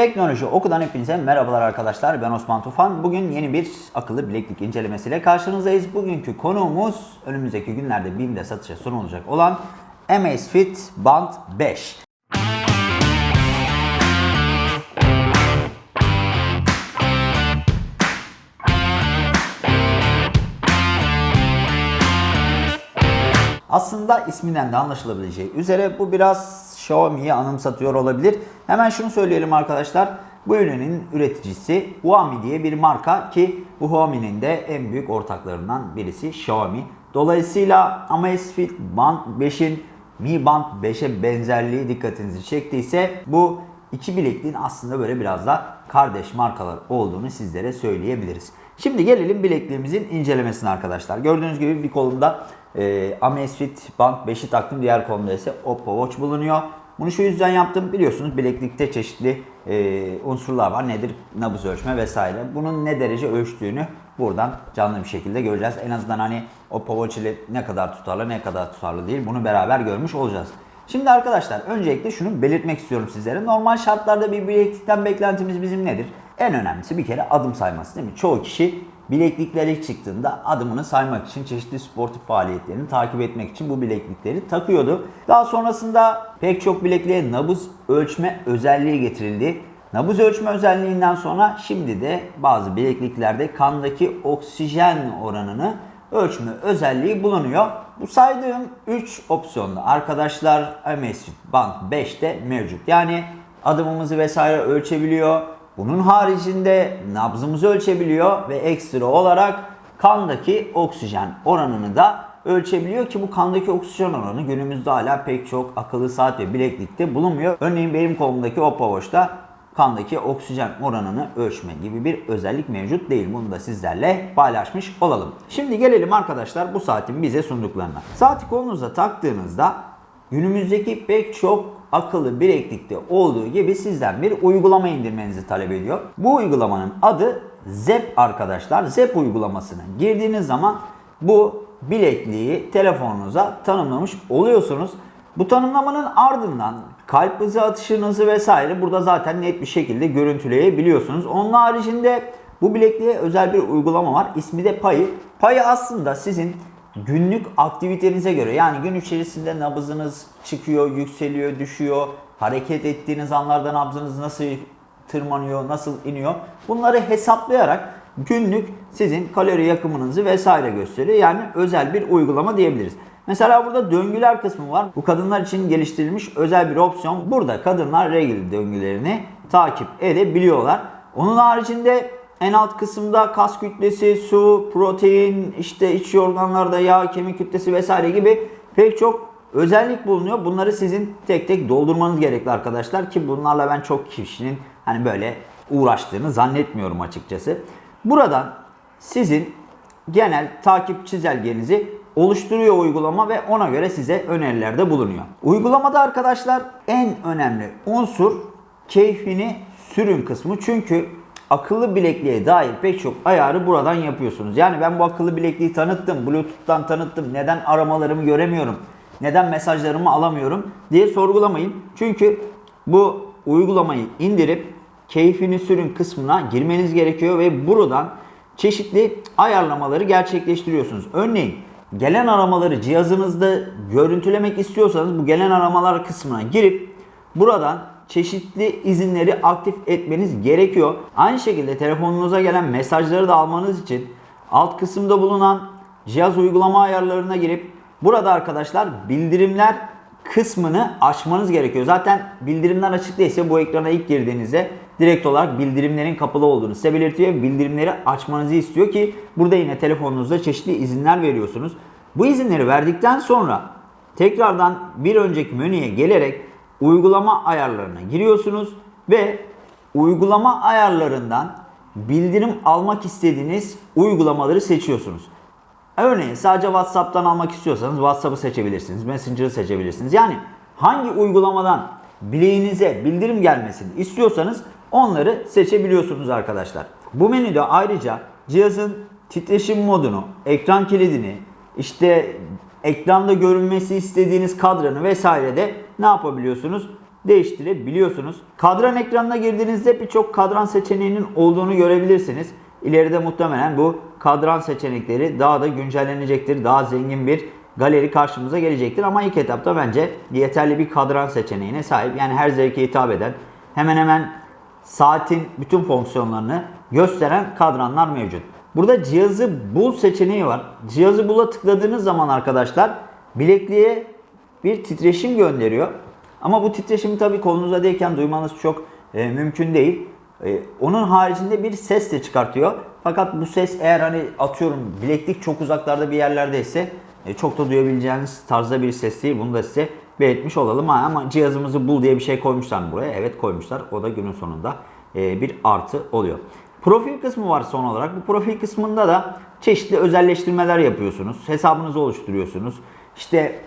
Teknoloji Oku'dan hepinize merhabalar arkadaşlar. Ben Osman Tufan. Bugün yeni bir akıllı bileklik incelemesiyle karşınızdayız. Bugünkü konuğumuz önümüzdeki günlerde BİM'de satışa sunulacak olan Amazfit Band 5. Aslında isminden de anlaşılabileceği üzere bu biraz Xiaomi'yi anımsatıyor olabilir. Hemen şunu söyleyelim arkadaşlar. Bu ürünün üreticisi Huami diye bir marka ki bu Huami'nin de en büyük ortaklarından birisi Xiaomi. Dolayısıyla Amazfit Band 5'in Mi Band 5'e benzerliği dikkatinizi çektiyse bu iki bilekliğin aslında böyle biraz da kardeş markalar olduğunu sizlere söyleyebiliriz. Şimdi gelelim bilekliğimizin incelemesine arkadaşlar. Gördüğünüz gibi bir kolumda e, Amazfit Band 5'i taktım. Diğer kolumda ise Oppo Watch bulunuyor. Bunu şu yüzden yaptım. Biliyorsunuz bileklikte çeşitli e, unsurlar var. Nedir? Nabız ölçme vesaire. Bunun ne derece ölçtüğünü buradan canlı bir şekilde göreceğiz. En azından hani Watch ile ne kadar tutarlı ne kadar tutarlı değil bunu beraber görmüş olacağız. Şimdi arkadaşlar öncelikle şunu belirtmek istiyorum sizlere. Normal şartlarda bir bileklikten beklentimiz bizim nedir? En önemlisi bir kere adım sayması değil mi? Çoğu kişi bileklikler ilk çıktığında adımını saymak için çeşitli sportif faaliyetlerini takip etmek için bu bileklikleri takıyordu. Daha sonrasında pek çok bilekliğe nabız ölçme özelliği getirildi. Nabız ölçme özelliğinden sonra şimdi de bazı bilekliklerde kandaki oksijen oranını ölçme özelliği bulunuyor. Bu saydığım 3 opsiyonda arkadaşlar Amazfit Band 5'te mevcut. Yani adımımızı vesaire ölçebiliyor. Bunun haricinde nabzımızı ölçebiliyor ve ekstra olarak kandaki oksijen oranını da ölçebiliyor ki bu kandaki oksijen oranı günümüzde hala pek çok akıllı saat ve bileklikte bulunmuyor. Örneğin benim kolumdaki Oppo Watch'ta kandaki oksijen oranını ölçme gibi bir özellik mevcut değil. Bunu da sizlerle paylaşmış olalım. Şimdi gelelim arkadaşlar bu saatin bize sunduklarına. Saati kolunuza taktığınızda günümüzdeki pek çok akıllı bileklikte olduğu gibi sizden bir uygulama indirmenizi talep ediyor. Bu uygulamanın adı ZEP arkadaşlar. ZEP uygulamasına girdiğiniz zaman bu bilekliği telefonunuza tanımlamış oluyorsunuz. Bu tanımlamanın ardından kalp hızı atışınızı vesaire burada zaten net bir şekilde görüntüleyebiliyorsunuz. Onun haricinde bu bilekliğe özel bir uygulama var. İsmi de Payı. Payı aslında sizin günlük aktivitenize göre yani gün içerisinde nabzınız çıkıyor, yükseliyor, düşüyor. Hareket ettiğiniz anlarda nabzınız nasıl tırmanıyor, nasıl iniyor. Bunları hesaplayarak günlük sizin kalori yakımınızı vesaire gösteriyor. Yani özel bir uygulama diyebiliriz. Mesela burada döngüler kısmı var. Bu kadınlar için geliştirilmiş özel bir opsiyon. Burada kadınlar regl döngülerini takip edebiliyorlar. Onun haricinde en alt kısımda kas kütlesi, su, protein, işte iç organlarda yağ, kemik kütlesi vesaire gibi pek çok özellik bulunuyor. Bunları sizin tek tek doldurmanız gerekli arkadaşlar ki bunlarla ben çok kişinin hani böyle uğraştığını zannetmiyorum açıkçası. Buradan sizin genel takip çizelgenizi oluşturuyor uygulama ve ona göre size önerilerde bulunuyor. Uygulamada arkadaşlar en önemli unsur keyfini sürün kısmı. Çünkü akıllı bilekliğe dair pek çok ayarı buradan yapıyorsunuz. Yani ben bu akıllı bilekliği tanıttım, Bluetooth'tan tanıttım. Neden aramalarımı göremiyorum? Neden mesajlarımı alamıyorum diye sorgulamayın. Çünkü bu uygulamayı indirip keyfini sürün kısmına girmeniz gerekiyor ve buradan çeşitli ayarlamaları gerçekleştiriyorsunuz. Örneğin gelen aramaları cihazınızda görüntülemek istiyorsanız bu gelen aramalar kısmına girip buradan çeşitli izinleri aktif etmeniz gerekiyor. Aynı şekilde telefonunuza gelen mesajları da almanız için alt kısımda bulunan cihaz uygulama ayarlarına girip burada arkadaşlar bildirimler kısmını açmanız gerekiyor. Zaten bildirimler açık değilse bu ekrana ilk girdiğinizde direkt olarak bildirimlerin kapalı olduğunu size belirtiyor. Bildirimleri açmanızı istiyor ki burada yine telefonunuzda çeşitli izinler veriyorsunuz. Bu izinleri verdikten sonra tekrardan bir önceki menüye gelerek uygulama ayarlarına giriyorsunuz ve uygulama ayarlarından bildirim almak istediğiniz uygulamaları seçiyorsunuz. Örneğin sadece WhatsApp'tan almak istiyorsanız WhatsApp'ı seçebilirsiniz, Messenger'ı seçebilirsiniz. Yani hangi uygulamadan bileğinize bildirim gelmesini istiyorsanız onları seçebiliyorsunuz arkadaşlar. Bu menüde ayrıca cihazın titreşim modunu, ekran kilidini, işte ekranda görünmesi istediğiniz kadranı vesaire de ne yapabiliyorsunuz? değiştirebiliyorsunuz. Kadran ekranına girdiğinizde birçok kadran seçeneğinin olduğunu görebilirsiniz. İleride muhtemelen bu kadran seçenekleri daha da güncellenecektir. Daha zengin bir galeri karşımıza gelecektir. Ama ilk etapta bence yeterli bir kadran seçeneğine sahip. Yani her zevke hitap eden hemen hemen saatin bütün fonksiyonlarını gösteren kadranlar mevcut. Burada cihazı bul seçeneği var. Cihazı bula tıkladığınız zaman arkadaşlar bilekliğe bir titreşim gönderiyor. Ama bu titreşimi tabii kolunuza değken duymanız çok e, mümkün değil. E, onun haricinde bir ses de çıkartıyor. Fakat bu ses eğer hani atıyorum bileklik çok uzaklarda bir yerlerdeyse e, çok da duyabileceğiniz tarzda bir ses değil. Bunu da size belirtmiş olalım. Ha, ama cihazımızı bul diye bir şey koymuşlar buraya? Evet koymuşlar. O da günün sonunda e, bir artı oluyor. Profil kısmı var son olarak. Bu profil kısmında da çeşitli özelleştirmeler yapıyorsunuz. Hesabınızı oluşturuyorsunuz. İşte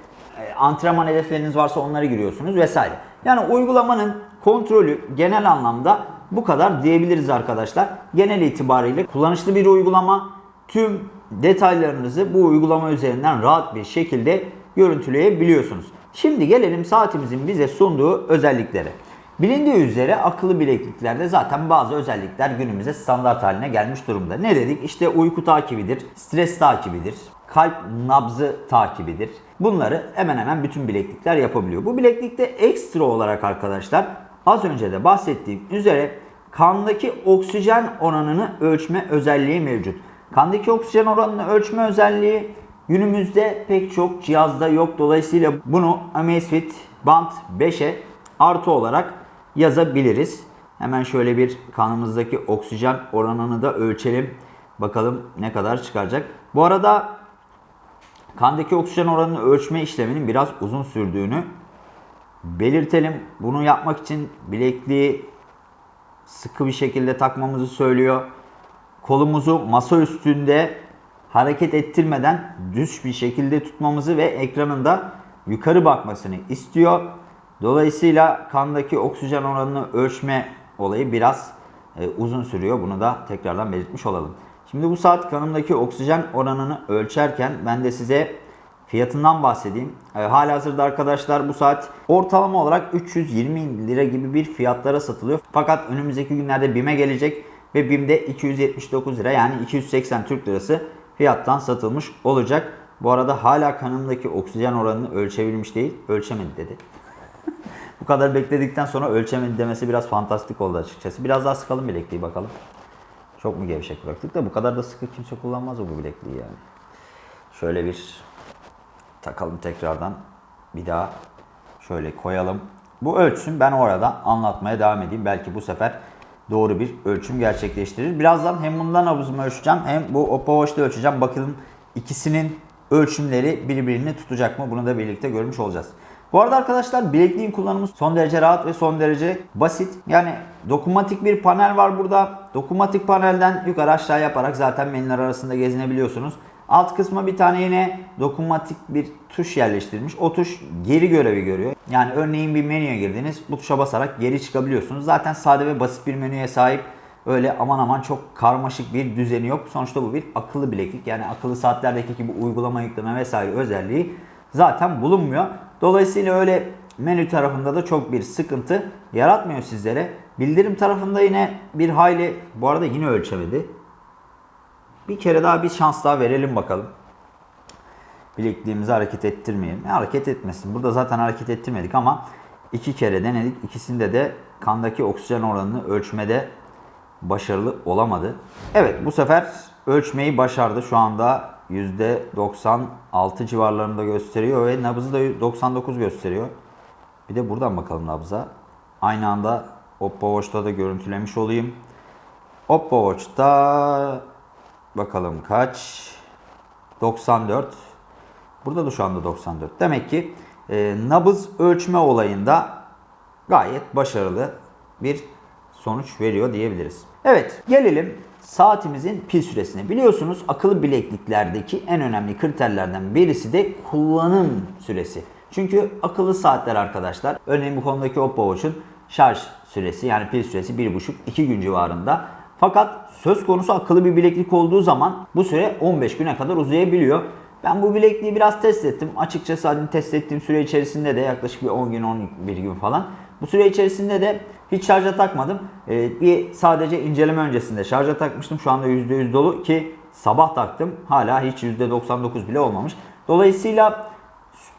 antrenman hedefleriniz varsa onları giriyorsunuz vesaire. Yani uygulamanın kontrolü genel anlamda bu kadar diyebiliriz arkadaşlar. Genel itibariyle kullanışlı bir uygulama. Tüm detaylarınızı bu uygulama üzerinden rahat bir şekilde görüntüleyebiliyorsunuz. Şimdi gelelim saatimizin bize sunduğu özelliklere. Bilindiği üzere akıllı bilekliklerde zaten bazı özellikler günümüze standart haline gelmiş durumda. Ne dedik? İşte uyku takibidir, stres takibidir, kalp nabzı takibidir. Bunları hemen hemen bütün bileklikler yapabiliyor. Bu bileklikte ekstra olarak arkadaşlar az önce de bahsettiğim üzere kandaki oksijen oranını ölçme özelliği mevcut. Kandaki oksijen oranını ölçme özelliği günümüzde pek çok cihazda yok. Dolayısıyla bunu Amazfit Band 5'e artı olarak yazabiliriz. Hemen şöyle bir kanımızdaki oksijen oranını da ölçelim. Bakalım ne kadar çıkaracak. Bu arada kandaki oksijen oranını ölçme işleminin biraz uzun sürdüğünü belirtelim. Bunu yapmak için bilekliği sıkı bir şekilde takmamızı söylüyor. Kolumuzu masa üstünde hareket ettirmeden düz bir şekilde tutmamızı ve ekranın da yukarı bakmasını istiyor. Dolayısıyla kandaki oksijen oranını ölçme olayı biraz e, uzun sürüyor. Bunu da tekrardan belirtmiş olalım. Şimdi bu saat kanımdaki oksijen oranını ölçerken ben de size fiyatından bahsedeyim. E, halihazırda arkadaşlar bu saat ortalama olarak 320 lira gibi bir fiyatlara satılıyor. Fakat önümüzdeki günlerde BİM'e gelecek ve BİM'de 279 lira yani 280 Türk Lirası fiyattan satılmış olacak. Bu arada hala kanımdaki oksijen oranını ölçebilmiş değil, ölçemedi dedi. Bu kadar bekledikten sonra ölçemedi demesi biraz fantastik oldu açıkçası. Biraz daha sıkalım bilekliği bakalım. Çok mu gevşek bıraktık da bu kadar da sıkı kimse kullanmaz bu bilekliği yani. Şöyle bir takalım tekrardan. Bir daha şöyle koyalım. Bu ölçüm ben orada anlatmaya devam edeyim. Belki bu sefer doğru bir ölçüm gerçekleştirir. Birazdan hem bundan nabzımı ölçeceğim hem bu Oppo Watch'ta ölçeceğim. Bakalım ikisinin ölçümleri birbirini tutacak mı? Bunu da birlikte görmüş olacağız. Bu arada arkadaşlar bilekliğin kullanımı son derece rahat ve son derece basit. Yani dokunmatik bir panel var burada. Dokunmatik panelden yukarı aşağı yaparak zaten menüler arasında gezinebiliyorsunuz. Alt kısma bir tane yine dokunmatik bir tuş yerleştirilmiş. O tuş geri görevi görüyor. Yani örneğin bir menüye girdiniz. Bu tuşa basarak geri çıkabiliyorsunuz. Zaten sade ve basit bir menüye sahip. Öyle aman aman çok karmaşık bir düzeni yok. Sonuçta bu bir akıllı bileklik. Yani akıllı saatlerdeki gibi uygulama yükleme vesaire özelliği zaten bulunmuyor. Dolayısıyla öyle menü tarafında da çok bir sıkıntı yaratmıyor sizlere. Bildirim tarafında yine bir hayli bu arada yine ölçemedi. Bir kere daha bir şans daha verelim bakalım. Bilekliğimizi hareket ettirmeyelim. E, hareket etmesin. Burada zaten hareket ettirmedik ama iki kere denedik. İkisinde de kandaki oksijen oranını ölçmede başarılı olamadı. Evet bu sefer ölçmeyi başardı. Şu anda %96 civarlarında gösteriyor ve nabızı da 99 gösteriyor. Bir de buradan bakalım nabza. Aynı anda Oppo Watch'ta da görüntülemiş olayım. Oppo Watch'ta bakalım kaç? 94. Burada da şu anda 94. Demek ki e, nabız ölçme olayında gayet başarılı bir sonuç veriyor diyebiliriz. Evet gelelim saatimizin pil süresine. Biliyorsunuz akıllı bilekliklerdeki en önemli kriterlerden birisi de kullanım süresi. Çünkü akıllı saatler arkadaşlar örneğin bu konudaki Oppo Watch'un şarj süresi yani pil süresi 1,5-2 gün civarında. Fakat söz konusu akıllı bir bileklik olduğu zaman bu süre 15 güne kadar uzayabiliyor. Ben bu bilekliği biraz test ettim. Açıkçası hani test ettiğim süre içerisinde de yaklaşık bir 10 gün 11 gün falan. Bu süre içerisinde de hiç şarja takmadım. Ee, bir sadece inceleme öncesinde şarja takmıştım. Şu anda %100 dolu ki sabah taktım. Hala hiç %99 bile olmamış. Dolayısıyla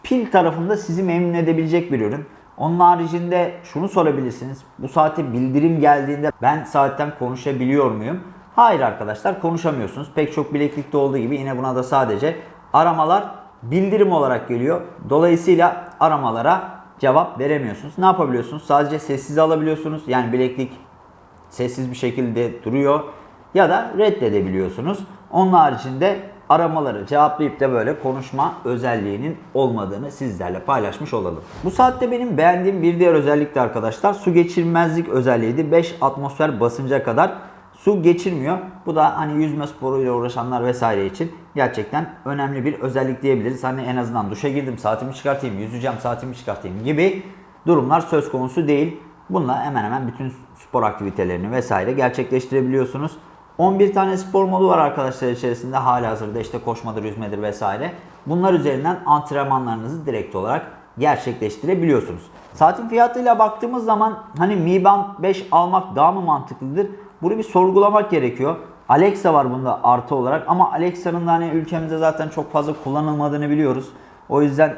pil tarafında sizi memnun edebilecek bir ürün. Onun haricinde şunu sorabilirsiniz. Bu saate bildirim geldiğinde ben saatten konuşabiliyor muyum? Hayır arkadaşlar konuşamıyorsunuz. Pek çok bileklikte olduğu gibi yine buna da sadece aramalar bildirim olarak geliyor. Dolayısıyla aramalara cevap veremiyorsunuz. Ne yapabiliyorsunuz? Sadece sessiz alabiliyorsunuz. Yani bileklik sessiz bir şekilde duruyor ya da reddedebiliyorsunuz. Onun haricinde aramaları cevaplayıp da böyle konuşma özelliğinin olmadığını sizlerle paylaşmış olalım. Bu saatte benim beğendiğim bir diğer özellik de arkadaşlar su geçirmezlik özelliğiydi. 5 atmosfer basınca kadar su geçirmiyor. Bu da hani yüzme sporuyla uğraşanlar vesaire için gerçekten önemli bir özellik diyebiliriz. Hani en azından duşa girdim saatimi çıkartayım, yüzeceğim saatimi çıkartayım gibi durumlar söz konusu değil. Bununla hemen hemen bütün spor aktivitelerini vesaire gerçekleştirebiliyorsunuz. 11 tane spor modu var arkadaşlar içerisinde hali hazırda işte koşmadır, yüzmedir vesaire. Bunlar üzerinden antrenmanlarınızı direkt olarak gerçekleştirebiliyorsunuz. Saatin fiyatıyla baktığımız zaman hani Mi Band 5 almak daha mı mantıklıdır? Bunu bir sorgulamak gerekiyor. Alexa var bunda artı olarak ama Alexa'nın da hani ülkemizde zaten çok fazla kullanılmadığını biliyoruz. O yüzden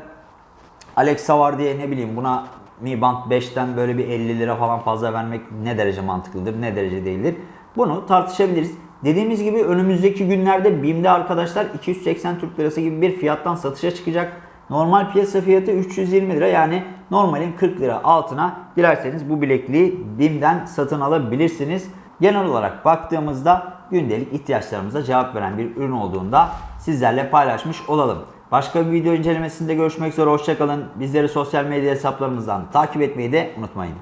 Alexa var diye ne bileyim buna Mi Band 5'ten böyle bir 50 lira falan fazla vermek ne derece mantıklıdır, ne derece değildir. Bunu tartışabiliriz. Dediğimiz gibi önümüzdeki günlerde BİM'de arkadaşlar 280 Türk Lirası gibi bir fiyattan satışa çıkacak. Normal piyasa fiyatı 320 lira yani normalin 40 lira altına dilerseniz bu bilekliği BİM'den satın alabilirsiniz. Genel olarak baktığımızda gündelik ihtiyaçlarımıza cevap veren bir ürün olduğunda sizlerle paylaşmış olalım. Başka bir video incelemesinde görüşmek üzere hoşçakalın. Bizleri sosyal medya hesaplarımızdan takip etmeyi de unutmayın.